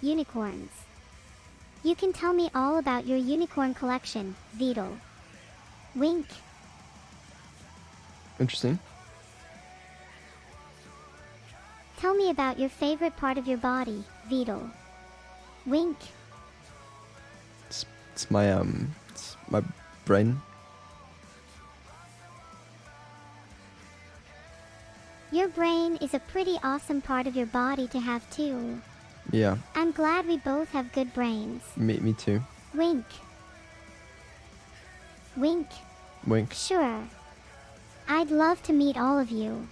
unicorns. You can tell me all about your unicorn collection, Vedal. Wink. Interesting. Tell me about your favorite part of your body, Vedal. Wink. It's, it's my um, it's my brain. Your brain is a pretty awesome part of your body to have too. Yeah, I'm glad we both have good brains. me me too. Wink. Wink. Wink. Sure. I'd love to meet all of you.